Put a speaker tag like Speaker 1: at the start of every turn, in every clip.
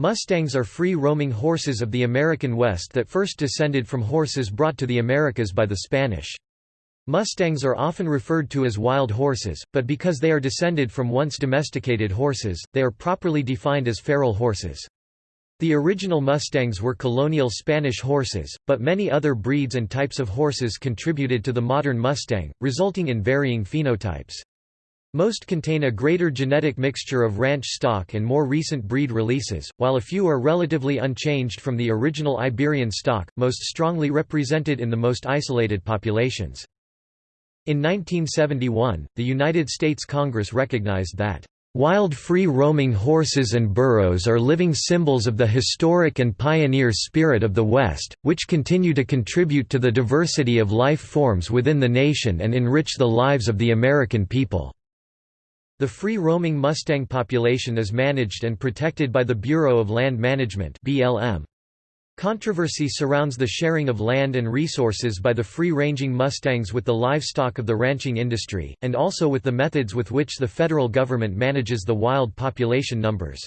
Speaker 1: Mustangs are free-roaming horses of the American West that first descended from horses brought to the Americas by the Spanish. Mustangs are often referred to as wild horses, but because they are descended from once domesticated horses, they are properly defined as feral horses. The original Mustangs were colonial Spanish horses, but many other breeds and types of horses contributed to the modern Mustang, resulting in varying phenotypes. Most contain a greater genetic mixture of ranch stock and more recent breed releases, while a few are relatively unchanged from the original Iberian stock, most strongly represented in the most isolated populations. In 1971, the United States Congress recognized that Wild free-roaming horses and burros are living symbols of the historic and pioneer spirit of the West, which continue to contribute to the diversity of life forms within the nation and enrich the lives of the American people. The free-roaming Mustang population is managed and protected by the Bureau of Land Management BLM. Controversy surrounds the sharing of land and resources by the free-ranging Mustangs with the livestock of the ranching industry, and also with the methods with which the federal government manages the wild population numbers.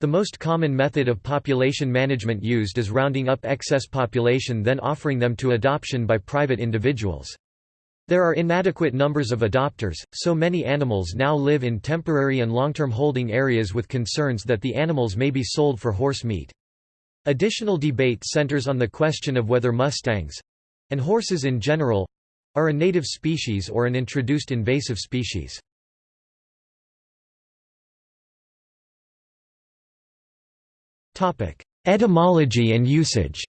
Speaker 1: The most common method of population management used is rounding up excess population then offering them to adoption by private individuals. There are inadequate numbers of adopters, so many animals now live in temporary and long-term holding areas with concerns that the animals may be sold for horse meat. Additional debate centers on the question of whether Mustangs—and horses in general—are a native species or an introduced invasive species. Etymology and usage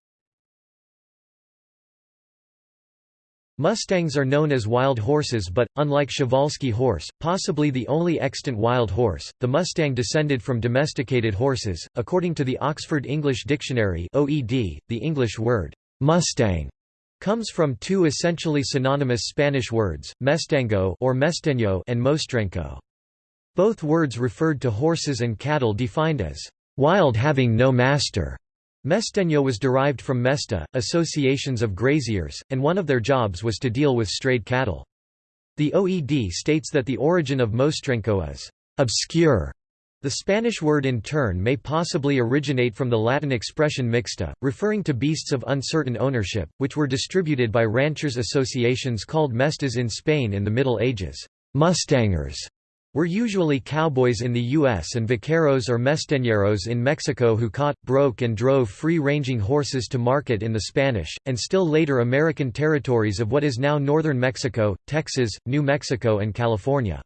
Speaker 1: Mustangs are known as wild horses but, unlike Przewalski horse, possibly the only extant wild horse, the Mustang descended from domesticated horses. According to the Oxford English Dictionary (OED), the English word Mustang comes from two essentially synonymous Spanish words, mestengo or mesteño and mostrenco. Both words referred to horses and cattle defined as wild having no master. Mesteño was derived from mesta, associations of graziers, and one of their jobs was to deal with strayed cattle. The OED states that the origin of mostrenco is obscure. The Spanish word in turn may possibly originate from the Latin expression mixta, referring to beasts of uncertain ownership, which were distributed by ranchers' associations called mestas in Spain in the Middle Ages. Mustangers were usually cowboys in the U.S. and vaqueros or mesteñeros in Mexico who caught, broke and drove free-ranging horses to market in the Spanish, and still later American territories of what is now northern Mexico, Texas, New Mexico and California.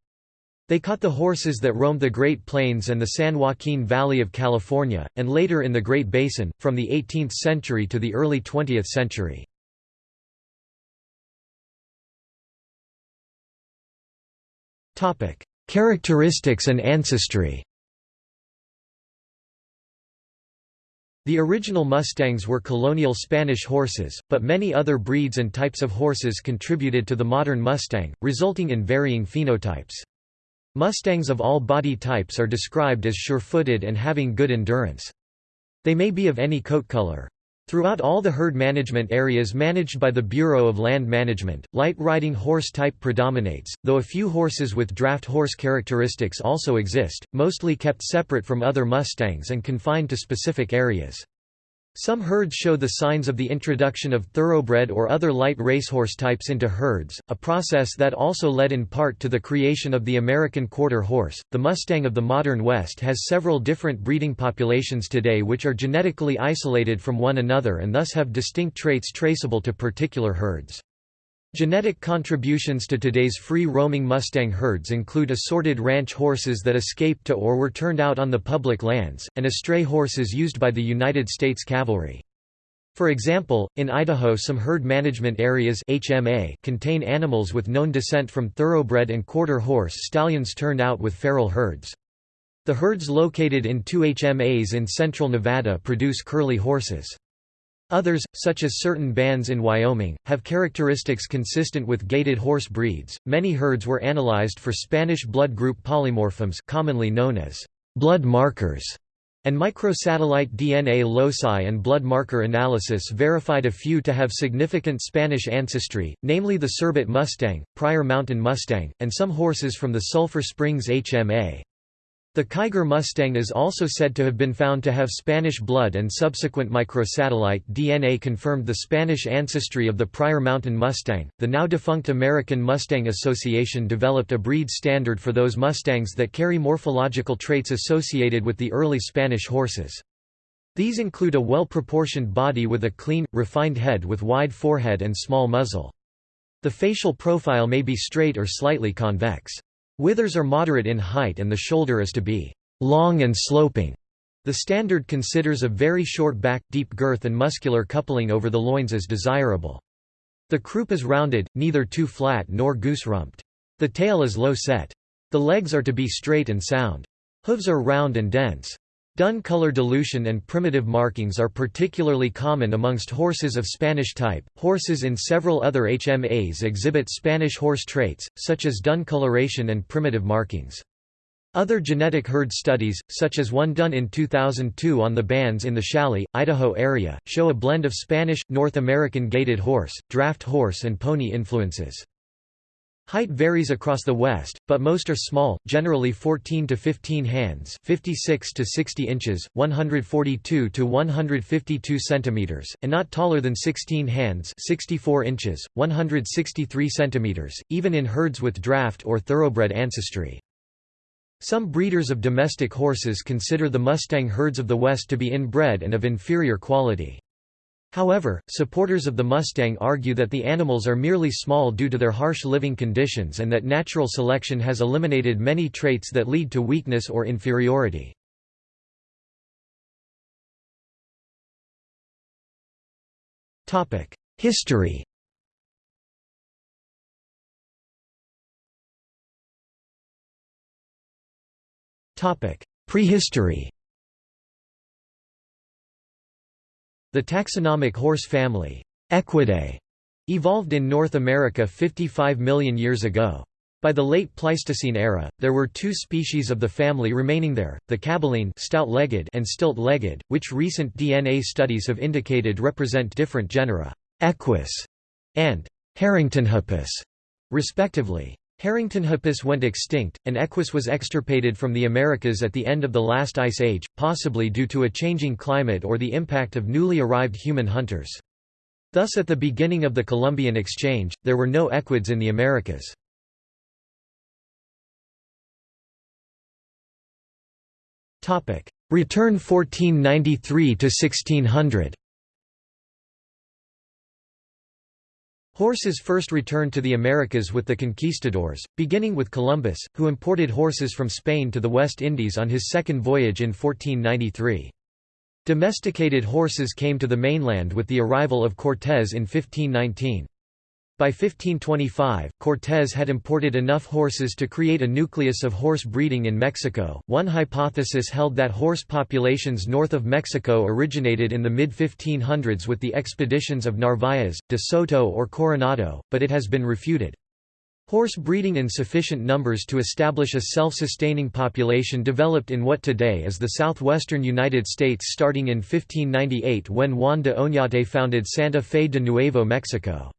Speaker 1: They caught the horses that roamed the Great Plains and the San Joaquin Valley of California, and later in the Great Basin, from the 18th century to the early 20th century. Characteristics and ancestry The original Mustangs were colonial Spanish horses, but many other breeds and types of horses contributed to the modern Mustang, resulting in varying phenotypes. Mustangs of all body types are described as sure-footed and having good endurance. They may be of any coat color. Throughout all the herd management areas managed by the Bureau of Land Management, light riding horse type predominates, though a few horses with draft horse characteristics also exist, mostly kept separate from other Mustangs and confined to specific areas. Some herds show the signs of the introduction of thoroughbred or other light racehorse types into herds, a process that also led in part to the creation of the American quarter horse. The Mustang of the modern West has several different breeding populations today which are genetically isolated from one another and thus have distinct traits traceable to particular herds. Genetic contributions to today's free-roaming Mustang herds include assorted ranch horses that escaped to or were turned out on the public lands, and estray horses used by the United States Cavalry. For example, in Idaho some herd management areas HMA contain animals with known descent from thoroughbred and quarter horse stallions turned out with feral herds. The herds located in two HMAs in central Nevada produce curly horses. Others, such as certain bands in Wyoming, have characteristics consistent with gaited horse breeds. Many herds were analyzed for Spanish blood group polymorphisms, commonly known as blood markers, and microsatellite DNA loci and blood marker analysis verified a few to have significant Spanish ancestry, namely the Cerbat Mustang, Pryor Mountain Mustang, and some horses from the Sulphur Springs HMA. The Kiger Mustang is also said to have been found to have Spanish blood and subsequent microsatellite DNA confirmed the Spanish ancestry of the Pryor Mountain Mustang. The now defunct American Mustang Association developed a breed standard for those Mustangs that carry morphological traits associated with the early Spanish horses. These include a well-proportioned body with a clean, refined head with wide forehead and small muzzle. The facial profile may be straight or slightly convex. Withers are moderate in height and the shoulder is to be long and sloping. The standard considers a very short back, deep girth and muscular coupling over the loins as desirable. The croup is rounded, neither too flat nor goose-rumped. The tail is low set. The legs are to be straight and sound. Hooves are round and dense. Dun color dilution and primitive markings are particularly common amongst horses of Spanish type. Horses in several other HMAs exhibit Spanish horse traits, such as dun coloration and primitive markings. Other genetic herd studies, such as one done in 2002 on the bands in the Challis, Idaho area, show a blend of Spanish, North American gaited horse, draft horse and pony influences. Height varies across the West, but most are small, generally 14 to 15 hands, 56 to 60 inches, 142 to 152 centimeters, and not taller than 16 hands, 64 inches, 163 centimeters, even in herds with draft or thoroughbred ancestry. Some breeders of domestic horses consider the Mustang herds of the West to be inbred and of inferior quality. However, supporters of the Mustang argue that the animals are merely small due to their harsh living conditions and that natural selection has eliminated many traits that lead to weakness or inferiority. History Prehistory The taxonomic horse family, Equidae, evolved in North America 55 million years ago. By the late Pleistocene era, there were two species of the family remaining there, the caballine stout-legged and stilt-legged, which recent DNA studies have indicated represent different genera, Equus and Harringtonhippus, respectively. Harringtonhippus went extinct, and Equus was extirpated from the Americas at the end of the last ice age, possibly due to a changing climate or the impact of newly arrived human hunters. Thus at the beginning of the Columbian Exchange, there were no equids in the Americas. Return 1493 to 1600 Horses first returned to the Americas with the conquistadors, beginning with Columbus, who imported horses from Spain to the West Indies on his second voyage in 1493. Domesticated horses came to the mainland with the arrival of Cortés in 1519. By 1525, Cortés had imported enough horses to create a nucleus of horse breeding in Mexico. One hypothesis held that horse populations north of Mexico originated in the mid 1500s with the expeditions of Narvaez, de Soto, or Coronado, but it has been refuted. Horse breeding in sufficient numbers to establish a self-sustaining population developed in what today is the southwestern United States starting in 1598 when Juan de Oñate founded Santa Fe de Nuevo Mexico.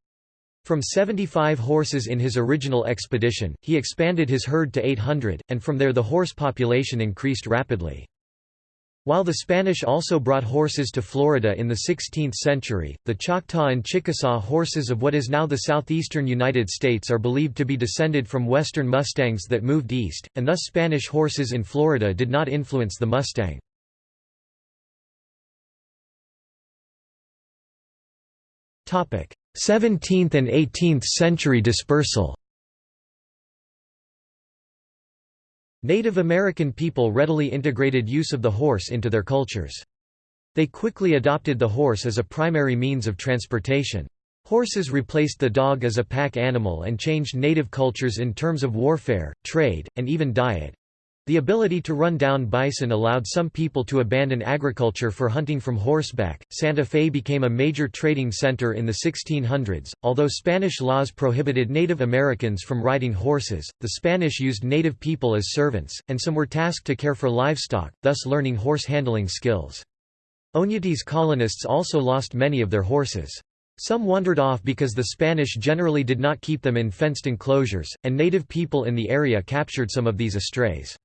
Speaker 1: From 75 horses in his original expedition, he expanded his herd to 800, and from there the horse population increased rapidly. While the Spanish also brought horses to Florida in the 16th century, the Choctaw and Chickasaw horses of what is now the southeastern United States are believed to be descended from western Mustangs that moved east, and thus Spanish horses in Florida did not influence the Mustang. 17th and 18th century dispersal Native American people readily integrated use of the horse into their cultures. They quickly adopted the horse as a primary means of transportation. Horses replaced the dog as a pack animal and changed native cultures in terms of warfare, trade, and even diet. The ability to run down bison allowed some people to abandon agriculture for hunting from horseback. Santa Fe became a major trading center in the 1600s. Although Spanish laws prohibited Native Americans from riding horses, the Spanish used native people as servants, and some were tasked to care for livestock, thus learning horse handling skills. Oñate's colonists also lost many of their horses. Some wandered off because the Spanish generally did not keep them in fenced enclosures, and native people in the area captured some of these estrays.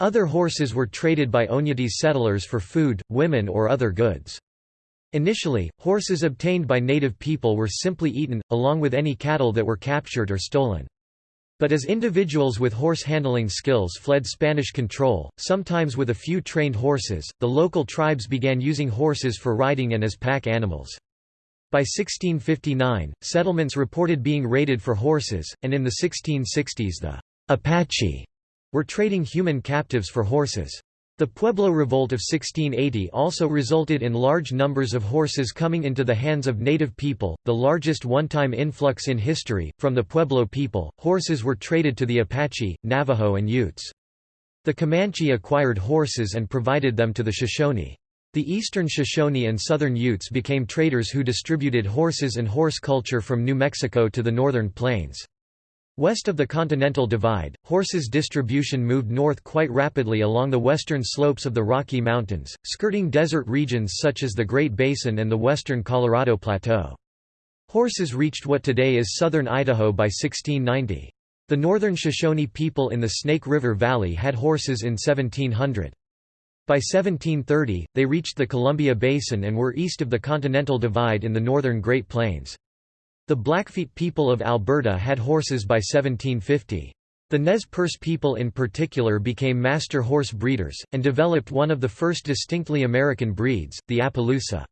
Speaker 1: Other horses were traded by Oñate settlers for food, women or other goods. Initially, horses obtained by native people were simply eaten, along with any cattle that were captured or stolen. But as individuals with horse handling skills fled Spanish control, sometimes with a few trained horses, the local tribes began using horses for riding and as pack animals. By 1659, settlements reported being raided for horses, and in the 1660s the Apache were trading human captives for horses. The Pueblo Revolt of 1680 also resulted in large numbers of horses coming into the hands of native people, the largest one-time influx in history. From the Pueblo people, horses were traded to the Apache, Navajo and Utes. The Comanche acquired horses and provided them to the Shoshone. The eastern Shoshone and southern Utes became traders who distributed horses and horse culture from New Mexico to the northern plains. West of the Continental Divide, horses' distribution moved north quite rapidly along the western slopes of the Rocky Mountains, skirting desert regions such as the Great Basin and the western Colorado Plateau. Horses reached what today is southern Idaho by 1690. The northern Shoshone people in the Snake River Valley had horses in 1700. By 1730, they reached the Columbia Basin and were east of the Continental Divide in the northern Great Plains. The Blackfeet people of Alberta had horses by 1750. The Nez Perce people in particular became master horse breeders, and developed one of the first distinctly American breeds, the Appaloosa.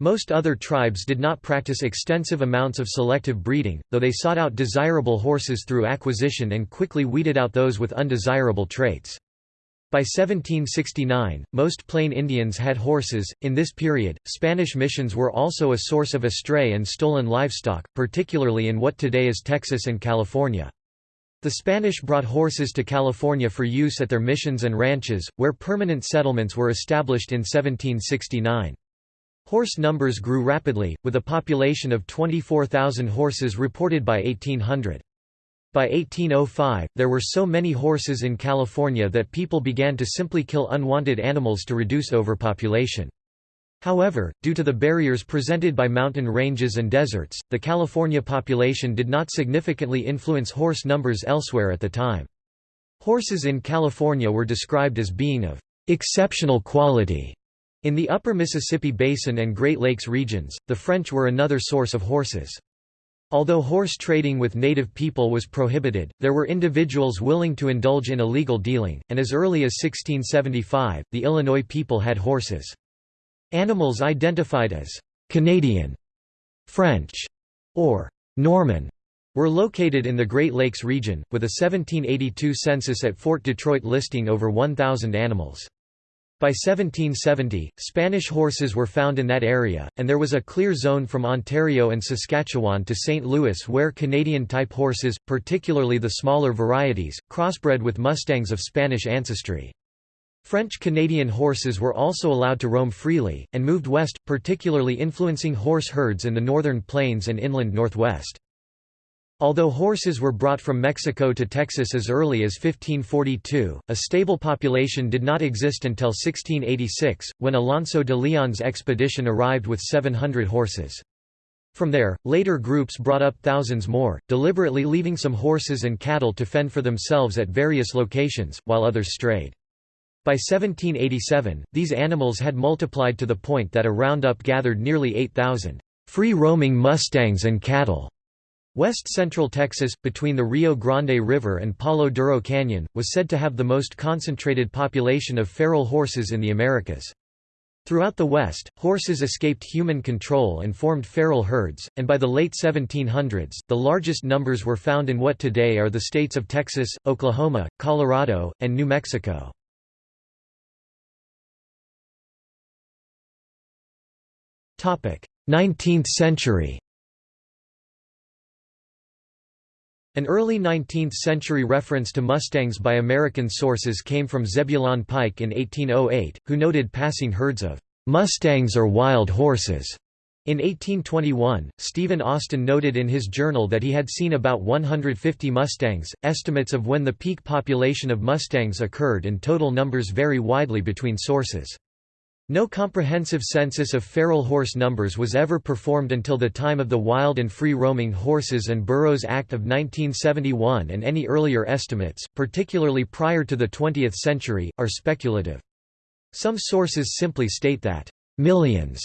Speaker 1: Most other tribes did not practice extensive amounts of selective breeding, though they sought out desirable horses through acquisition and quickly weeded out those with undesirable traits. By 1769, most Plain Indians had horses. In this period, Spanish missions were also a source of astray and stolen livestock, particularly in what today is Texas and California. The Spanish brought horses to California for use at their missions and ranches, where permanent settlements were established in 1769. Horse numbers grew rapidly, with a population of 24,000 horses reported by 1800. By 1805, there were so many horses in California that people began to simply kill unwanted animals to reduce overpopulation. However, due to the barriers presented by mountain ranges and deserts, the California population did not significantly influence horse numbers elsewhere at the time. Horses in California were described as being of exceptional quality. In the upper Mississippi Basin and Great Lakes regions, the French were another source of horses. Although horse trading with native people was prohibited, there were individuals willing to indulge in illegal dealing, and as early as 1675, the Illinois people had horses. Animals identified as Canadian, French, or Norman were located in the Great Lakes region, with a 1782 census at Fort Detroit listing over 1,000 animals. By 1770, Spanish horses were found in that area, and there was a clear zone from Ontario and Saskatchewan to St. Louis where Canadian-type horses, particularly the smaller varieties, crossbred with Mustangs of Spanish ancestry. French-Canadian horses were also allowed to roam freely, and moved west, particularly influencing horse herds in the northern plains and inland northwest. Although horses were brought from Mexico to Texas as early as 1542, a stable population did not exist until 1686, when Alonso de Leon's expedition arrived with 700 horses. From there, later groups brought up thousands more, deliberately leaving some horses and cattle to fend for themselves at various locations, while others strayed. By 1787, these animals had multiplied to the point that a roundup gathered nearly 8,000 free-roaming mustangs and cattle. West central Texas, between the Rio Grande River and Palo Duro Canyon, was said to have the most concentrated population of feral horses in the Americas. Throughout the West, horses escaped human control and formed feral herds, and by the late 1700s, the largest numbers were found in what today are the states of Texas, Oklahoma, Colorado, and New Mexico. Nineteenth century An early 19th-century reference to Mustangs by American sources came from Zebulon Pike in 1808, who noted passing herds of "'Mustangs or wild horses' In 1821, Stephen Austin noted in his journal that he had seen about 150 Mustangs. Estimates of when the peak population of Mustangs occurred and total numbers vary widely between sources. No comprehensive census of feral horse numbers was ever performed until the time of the Wild and Free Roaming Horses and Burros Act of 1971 and any earlier estimates, particularly prior to the 20th century, are speculative. Some sources simply state that, millions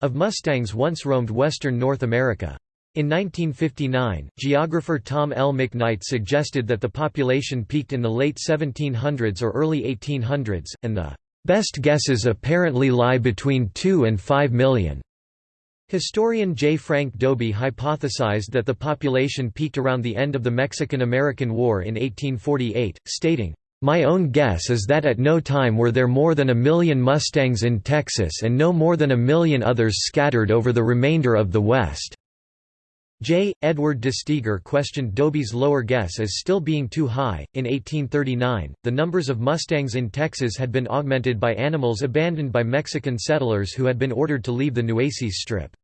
Speaker 1: of Mustangs once roamed western North America. In 1959, geographer Tom L. McKnight suggested that the population peaked in the late 1700s or early 1800s, and the Best guesses apparently lie between 2 and 5 million. Historian J. Frank Dobie hypothesized that the population peaked around the end of the Mexican–American War in 1848, stating, "...my own guess is that at no time were there more than a million Mustangs in Texas and no more than a million others scattered over the remainder of the West." J. Edward de Steiguer questioned Dobie's lower guess as still being too high. In 1839, the numbers of Mustangs in Texas had been augmented by animals abandoned by Mexican settlers who had been ordered to leave the Nueces Strip.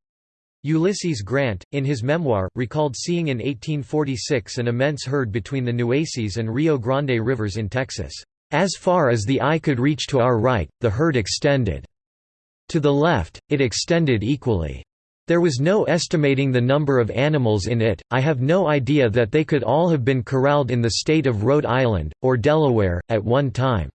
Speaker 1: Ulysses Grant, in his memoir, recalled seeing in 1846 an immense herd between the Nueces and Rio Grande rivers in Texas. As far as the eye could reach to our right, the herd extended. To the left, it extended equally. There was no estimating the number of animals in it, I have no idea that they could all have been corralled in the state of Rhode Island, or Delaware, at one time.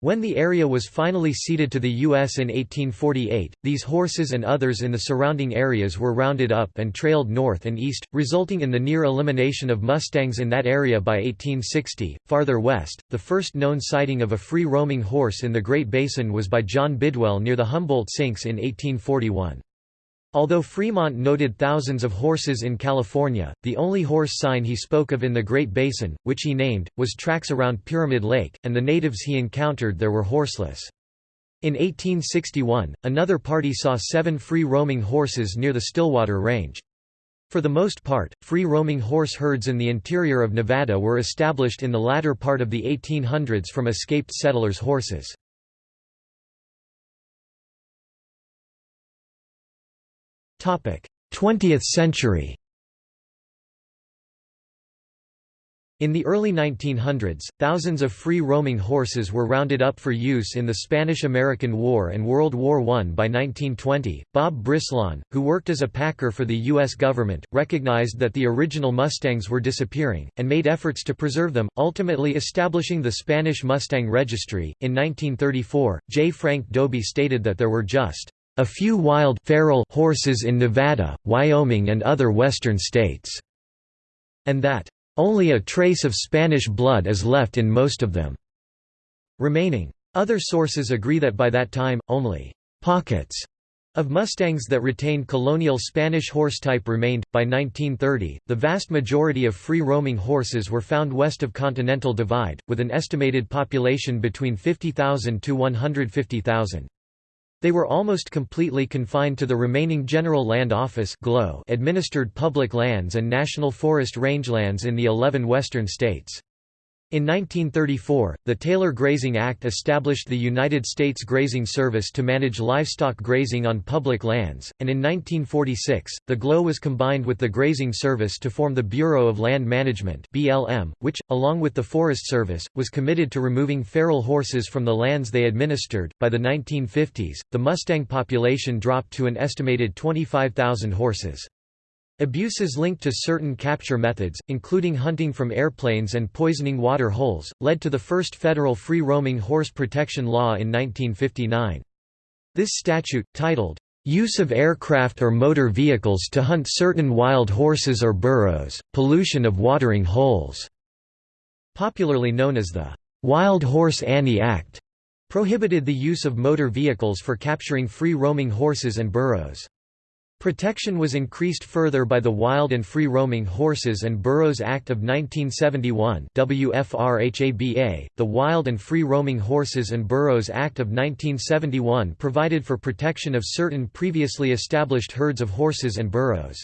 Speaker 1: When the area was finally ceded to the U.S. in 1848, these horses and others in the surrounding areas were rounded up and trailed north and east, resulting in the near elimination of Mustangs in that area by 1860. Farther west, the first known sighting of a free roaming horse in the Great Basin was by John Bidwell near the Humboldt Sinks in 1841. Although Fremont noted thousands of horses in California, the only horse sign he spoke of in the Great Basin, which he named, was tracks around Pyramid Lake, and the natives he encountered there were horseless. In 1861, another party saw seven free-roaming horses near the Stillwater Range. For the most part, free-roaming horse herds in the interior of Nevada were established in the latter part of the 1800s from escaped settlers' horses. 20th century In the early 1900s, thousands of free-roaming horses were rounded up for use in the Spanish–American War and World War I. By 1920, Bob Brislawn, who worked as a packer for the U.S. government, recognized that the original Mustangs were disappearing, and made efforts to preserve them, ultimately establishing the Spanish Mustang Registry. In 1934, J. Frank Dobie stated that there were just a few wild feral horses in Nevada, Wyoming and other western states, and that only a trace of Spanish blood is left in most of them remaining. Other sources agree that by that time, only pockets of Mustangs that retained colonial Spanish horse type remained. By 1930, the vast majority of free roaming horses were found west of Continental Divide, with an estimated population between 50,000 to 150,000. They were almost completely confined to the remaining General Land Office administered public lands and national forest rangelands in the 11 western states. In 1934, the Taylor Grazing Act established the United States Grazing Service to manage livestock grazing on public lands, and in 1946, the GLO was combined with the Grazing Service to form the Bureau of Land Management (BLM), which, along with the Forest Service, was committed to removing feral horses from the lands they administered. By the 1950s, the Mustang population dropped to an estimated 25,000 horses. Abuses linked to certain capture methods, including hunting from airplanes and poisoning water holes, led to the first federal free-roaming horse protection law in 1959. This statute, titled, "'Use of Aircraft or Motor Vehicles to Hunt Certain Wild Horses or Burros, Pollution of Watering Holes", popularly known as the "'Wild Horse Annie Act", prohibited the use of motor vehicles for capturing free-roaming horses and burros. Protection was increased further by the Wild and Free Roaming Horses and Burros Act of 1971 WFRHABA. .The Wild and Free Roaming Horses and Burros Act of 1971 provided for protection of certain previously established herds of horses and burros.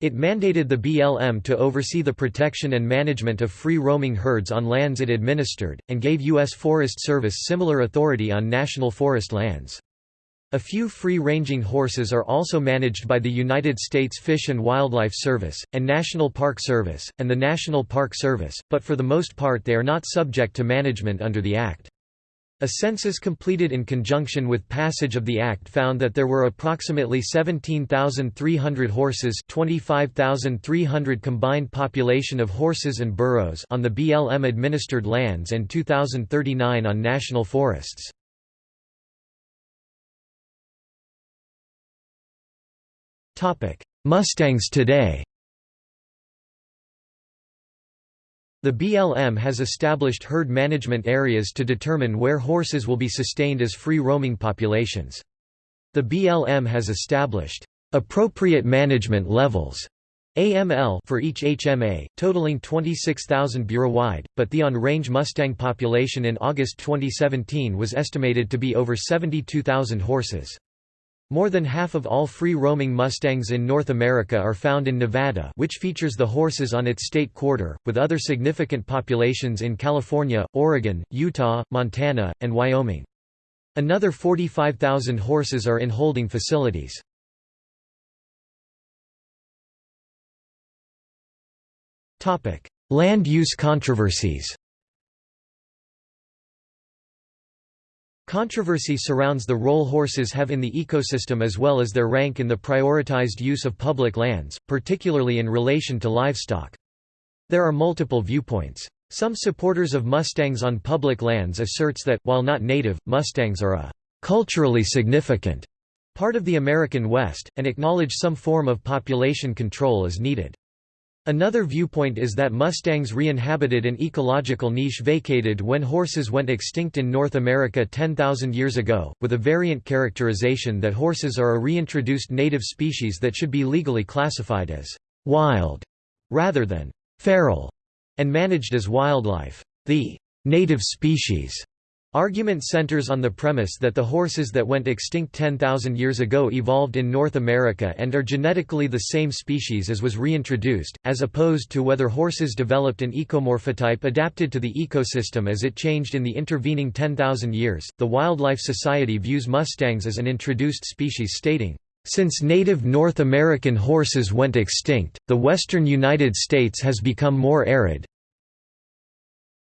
Speaker 1: It mandated the BLM to oversee the protection and management of free-roaming herds on lands it administered, and gave U.S. Forest Service similar authority on national forest lands. A few free-ranging horses are also managed by the United States Fish and Wildlife Service, and National Park Service, and the National Park Service, but for the most part they are not subject to management under the Act. A census completed in conjunction with passage of the Act found that there were approximately 17,300 horses 25,300 combined population of horses and burros on the BLM-administered lands and 2,039 on national forests. Mustangs today The BLM has established herd management areas to determine where horses will be sustained as free-roaming populations. The BLM has established appropriate management levels AML for each HMA, totaling 26,000 bureau-wide, but the on-range Mustang population in August 2017 was estimated to be over 72,000 horses. More than half of all free-roaming Mustangs in North America are found in Nevada which features the horses on its state quarter, with other significant populations in California, Oregon, Utah, Montana, and Wyoming. Another 45,000 horses are in holding facilities. Land use controversies Controversy surrounds the role horses have in the ecosystem as well as their rank in the prioritized use of public lands, particularly in relation to livestock. There are multiple viewpoints. Some supporters of Mustangs on public lands asserts that, while not native, Mustangs are a culturally significant part of the American West, and acknowledge some form of population control is needed. Another viewpoint is that Mustangs re-inhabited an ecological niche vacated when horses went extinct in North America 10,000 years ago, with a variant characterization that horses are a reintroduced native species that should be legally classified as «wild» rather than «feral» and managed as wildlife. The «native species» Argument centers on the premise that the horses that went extinct 10,000 years ago evolved in North America and are genetically the same species as was reintroduced, as opposed to whether horses developed an ecomorphotype adapted to the ecosystem as it changed in the intervening 10,000 years. The Wildlife Society views mustangs as an introduced species, stating, since native North American horses went extinct, the western United States has become more arid,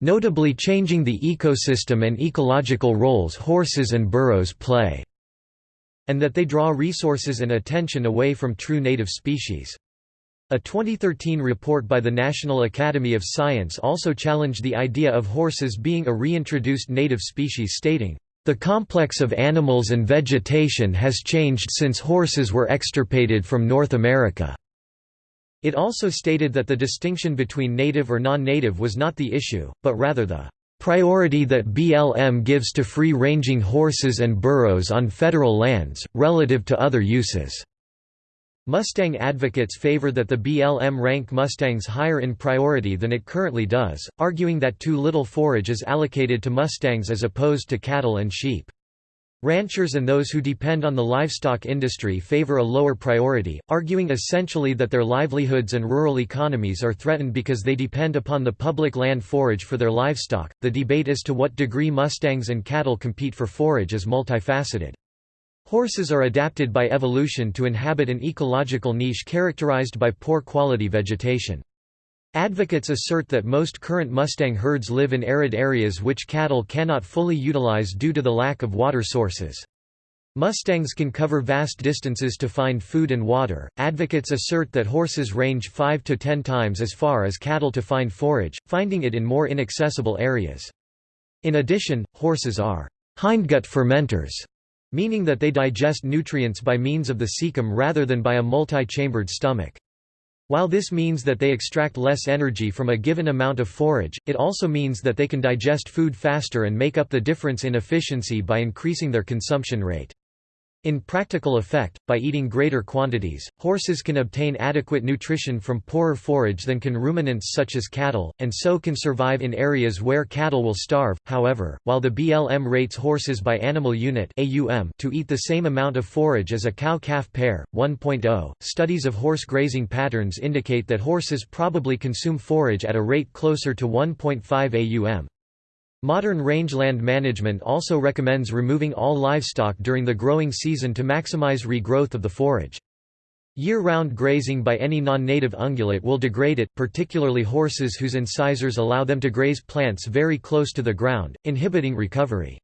Speaker 1: notably changing the ecosystem and ecological roles horses and burros play, and that they draw resources and attention away from true native species. A 2013 report by the National Academy of Science also challenged the idea of horses being a reintroduced native species stating, "...the complex of animals and vegetation has changed since horses were extirpated from North America." It also stated that the distinction between native or non-native was not the issue, but rather the priority that BLM gives to free-ranging horses and burros on federal lands, relative to other uses. Mustang advocates favor that the BLM rank Mustangs higher in priority than it currently does, arguing that too little forage is allocated to Mustangs as opposed to cattle and sheep. Ranchers and those who depend on the livestock industry favor a lower priority, arguing essentially that their livelihoods and rural economies are threatened because they depend upon the public land forage for their livestock. The debate as to what degree mustangs and cattle compete for forage is multifaceted. Horses are adapted by evolution to inhabit an ecological niche characterized by poor quality vegetation. Advocates assert that most current Mustang herds live in arid areas which cattle cannot fully utilize due to the lack of water sources. Mustangs can cover vast distances to find food and water. Advocates assert that horses range 5 to 10 times as far as cattle to find forage, finding it in more inaccessible areas. In addition, horses are hindgut fermenters, meaning that they digest nutrients by means of the cecum rather than by a multi-chambered stomach. While this means that they extract less energy from a given amount of forage, it also means that they can digest food faster and make up the difference in efficiency by increasing their consumption rate. In practical effect, by eating greater quantities, horses can obtain adequate nutrition from poorer forage than can ruminants such as cattle, and so can survive in areas where cattle will starve. However, while the BLM rates horses by animal unit (AUM) to eat the same amount of forage as a cow-calf pair, 1.0, studies of horse grazing patterns indicate that horses probably consume forage at a rate closer to 1.5 AUM. Modern rangeland management also recommends removing all livestock during the growing season to maximize regrowth of the forage. Year-round grazing by any non-native ungulate will degrade it, particularly horses whose incisors allow them to graze plants very close to the ground, inhibiting recovery.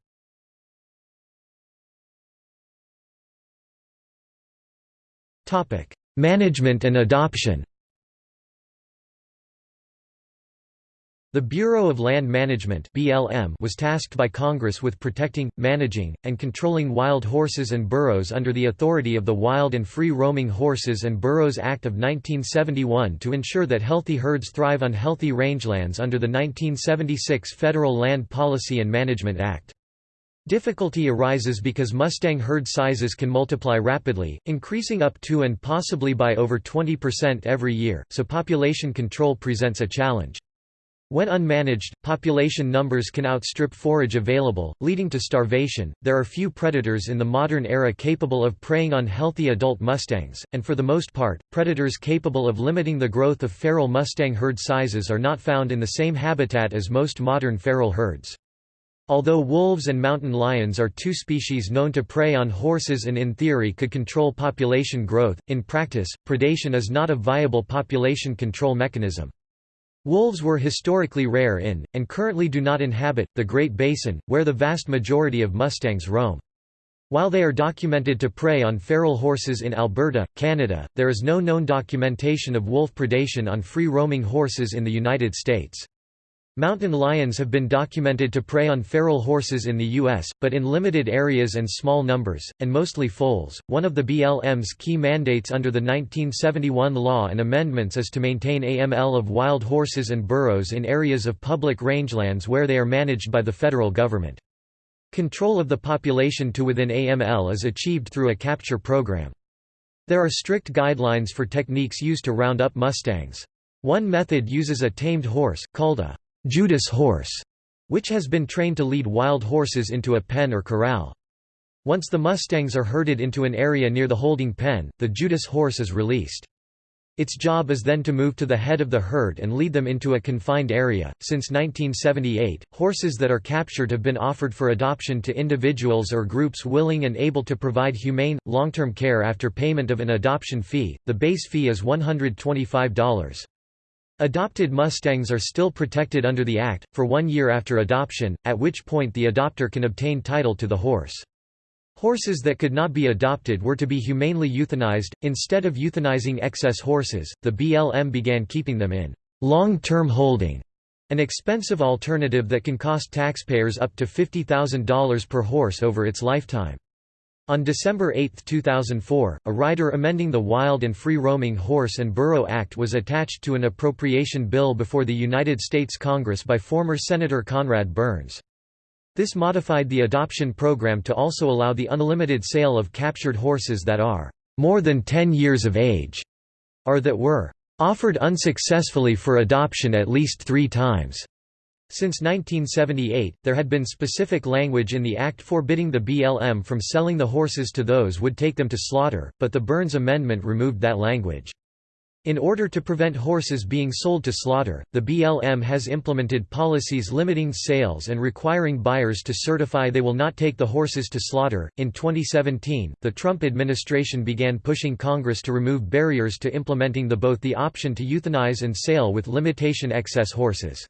Speaker 1: management and adoption The Bureau of Land Management (BLM) was tasked by Congress with protecting, managing, and controlling wild horses and burros under the authority of the Wild and Free Roaming Horses and Burros Act of 1971 to ensure that healthy herds thrive on healthy rangelands under the 1976 Federal Land Policy and Management Act. Difficulty arises because Mustang herd sizes can multiply rapidly, increasing up to and possibly by over 20% every year, so population control presents a challenge. When unmanaged, population numbers can outstrip forage available, leading to starvation. There are few predators in the modern era capable of preying on healthy adult mustangs, and for the most part, predators capable of limiting the growth of feral mustang herd sizes are not found in the same habitat as most modern feral herds. Although wolves and mountain lions are two species known to prey on horses and in theory could control population growth, in practice, predation is not a viable population control mechanism. Wolves were historically rare in, and currently do not inhabit, the Great Basin, where the vast majority of mustangs roam. While they are documented to prey on feral horses in Alberta, Canada, there is no known documentation of wolf predation on free-roaming horses in the United States. Mountain lions have been documented to prey on feral horses in the U.S., but in limited areas and small numbers, and mostly foals. One of the BLM's key mandates under the 1971 law and amendments is to maintain AML of wild horses and burros in areas of public rangelands where they are managed by the federal government. Control of the population to within AML is achieved through a capture program. There are strict guidelines for techniques used to round up mustangs. One method uses a tamed horse, called a Judas horse, which has been trained to lead wild horses into a pen or corral. Once the mustangs are herded into an area near the holding pen, the Judas horse is released. Its job is then to move to the head of the herd and lead them into a confined area. Since 1978, horses that are captured have been offered for adoption to individuals or groups willing and able to provide humane, long term care after payment of an adoption fee. The base fee is $125. Adopted Mustangs are still protected under the Act, for one year after adoption, at which point the adopter can obtain title to the horse. Horses that could not be adopted were to be humanely euthanized. Instead of euthanizing excess horses, the BLM began keeping them in long term holding, an expensive alternative that can cost taxpayers up to $50,000 per horse over its lifetime. On December 8, 2004, a rider amending the Wild and Free Roaming Horse and Burro Act was attached to an appropriation bill before the United States Congress by former Senator Conrad Burns. This modified the adoption program to also allow the unlimited sale of captured horses that are more than 10 years of age, or that were offered unsuccessfully for adoption at least three times. Since 1978, there had been specific language in the Act forbidding the BLM from selling the horses to those would take them to slaughter, but the Burns Amendment removed that language. In order to prevent horses being sold to slaughter, the BLM has implemented policies limiting sales and requiring buyers to certify they will not take the horses to slaughter. In 2017, the Trump administration began pushing Congress to remove barriers to implementing the both the option to euthanize and sale with limitation excess horses.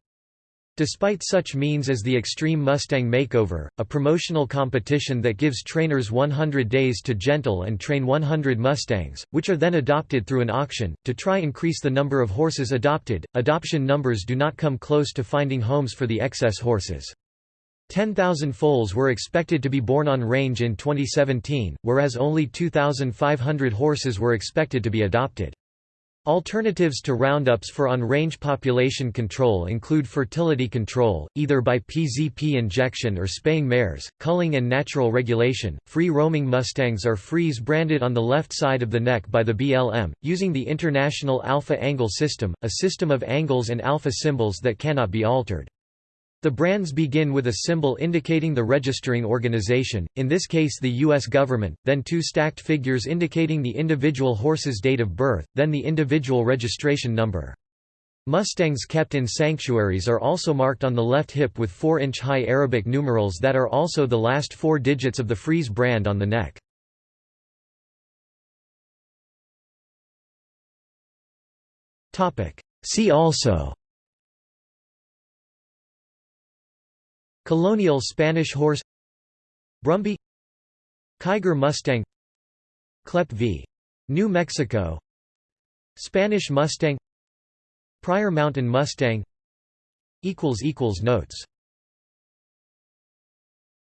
Speaker 1: Despite such means as the Extreme Mustang Makeover, a promotional competition that gives trainers 100 days to gentle and train 100 Mustangs, which are then adopted through an auction, to try increase the number of horses adopted, adoption numbers do not come close to finding homes for the excess horses. 10,000 foals were expected to be born on range in 2017, whereas only 2,500 horses were expected to be adopted. Alternatives to roundups for on-range population control include fertility control, either by PZP injection or spaying mares, culling and natural regulation. Free-roaming mustangs are freeze branded on the left side of the neck by the BLM, using the International Alpha Angle System, a system of angles and alpha symbols that cannot be altered. The brands begin with a symbol indicating the registering organization, in this case the U.S. government, then two stacked figures indicating the individual horse's date of birth, then the individual registration number. Mustangs kept in sanctuaries are also marked on the left hip with 4-inch high Arabic numerals that are also the last four digits of the Freeze brand on the neck. See also Colonial Spanish horse. Brumby. Kiger Mustang. Kleppe v. New Mexico. Spanish Mustang. Pryor Mountain Mustang. Notes